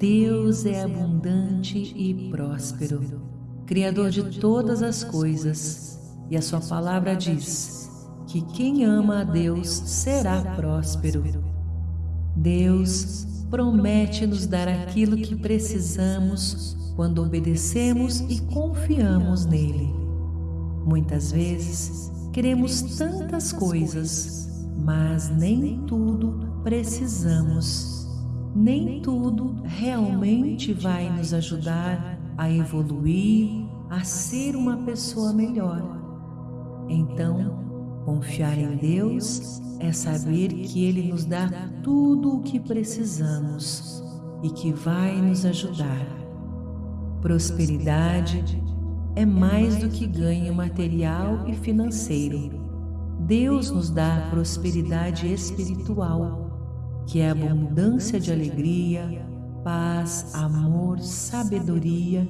Deus é abundante e próspero, Criador de todas as coisas, e a Sua palavra diz que quem ama a Deus será próspero. Deus promete nos dar aquilo que precisamos quando obedecemos e confiamos nele. Muitas vezes queremos tantas coisas, mas nem tudo precisamos. Nem tudo realmente vai nos ajudar a evoluir, a ser uma pessoa melhor. Então, confiar em Deus é saber que Ele nos dá tudo o que precisamos e que vai nos ajudar. Prosperidade é mais do que ganho material e financeiro. Deus nos dá prosperidade espiritual, que é abundância de alegria, paz, amor, sabedoria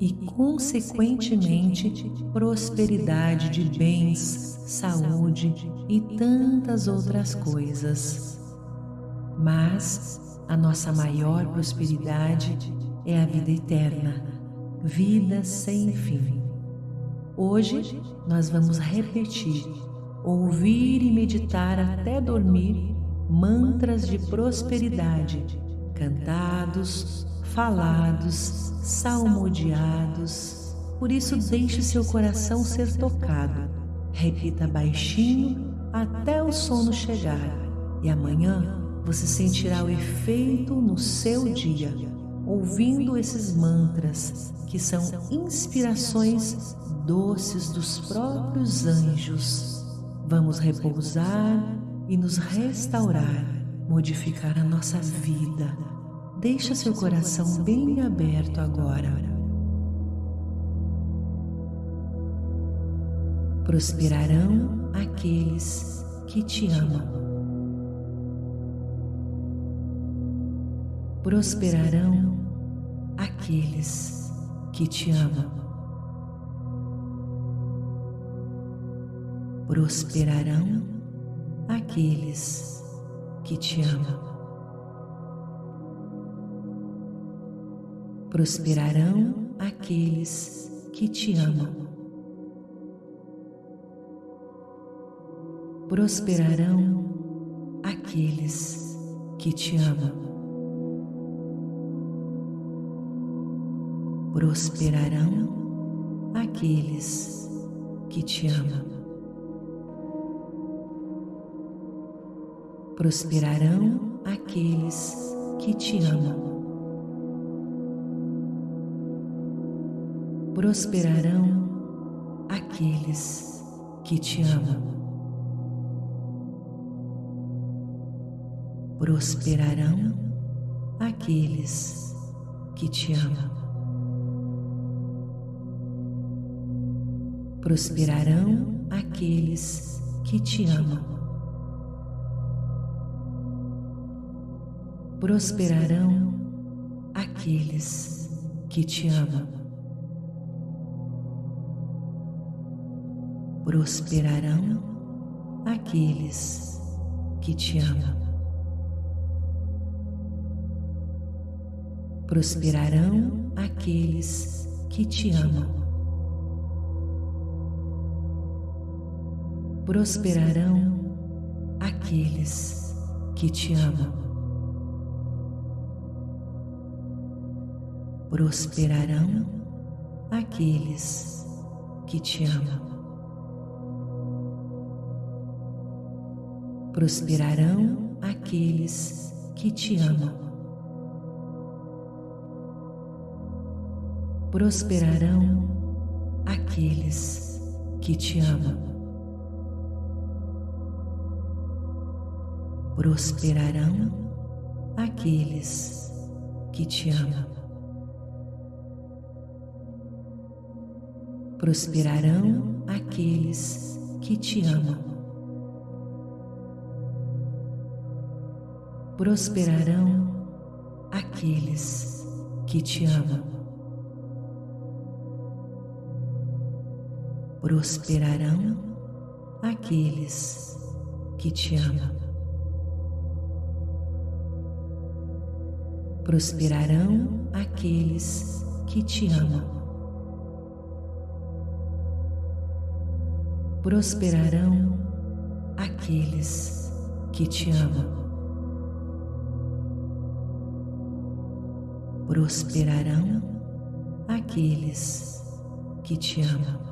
e, consequentemente, prosperidade de bens, saúde e tantas outras coisas. Mas a nossa maior prosperidade é a vida eterna, vida sem fim. Hoje nós vamos repetir, ouvir e meditar até dormir mantras de prosperidade, cantados, falados, salmodiados. Por isso, deixe seu coração ser tocado. Repita baixinho até o sono chegar, e amanhã você sentirá o efeito no seu dia, ouvindo esses mantras que são inspirações doces dos próprios anjos. Vamos repousar e nos restaurar, modificar a nossa vida Deixa seu coração bem aberto agora. Prosperarão aqueles que te amam. Prosperarão aqueles que te amam. Prosperarão aqueles que te amam. prosperarão aqueles que te amam. Prosperarão aqueles que te amam. Prosperarão aqueles que te amam. Prosperarão aqueles que te amam. prosperarão aqueles que te amam. Prosperarão aqueles que te amam. Prosperarão aqueles que te amam. Prosperarão aqueles que te amam. prosperarão aqueles que te amam. Prosperarão aqueles que te amam. Prosperarão aqueles que te amam. Prosperarão aqueles que te amam. prosperarão aqueles que te amam. Prosperarão aqueles que te amam. Prosperarão aqueles que te amam. Prosperarão aqueles que te amam. prosperarão aqueles que te amam. Prosperarão aqueles que te amam. prosperarão aqueles que te amam. Prosperarão aqueles que te amam. Prosperarão aqueles que te amam.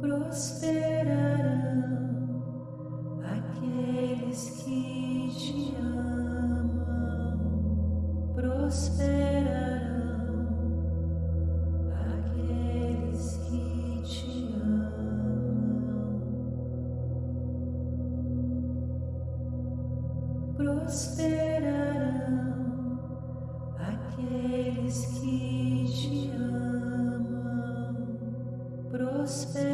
prosperarão aqueles que te amam, prosperarão close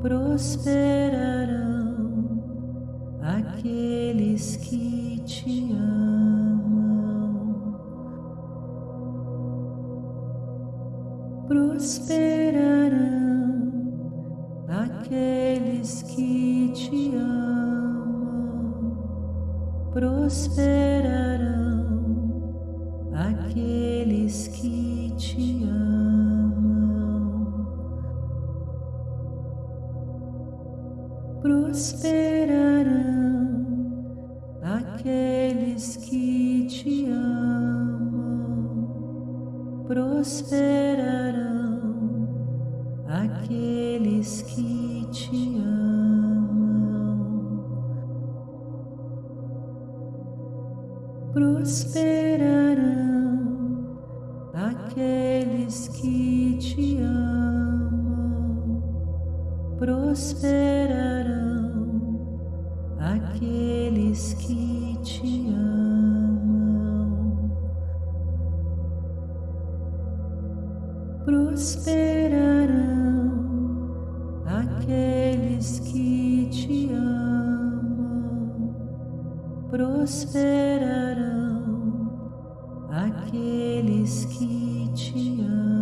prosperarão aqueles que te amam. Prosperarão aqueles que te amam. Prosperarão prosperarão, aqueles que te amam. Prosperarão, aqueles que te amam. Prosperarão aqueles que te amam prosperarão aqueles que te amam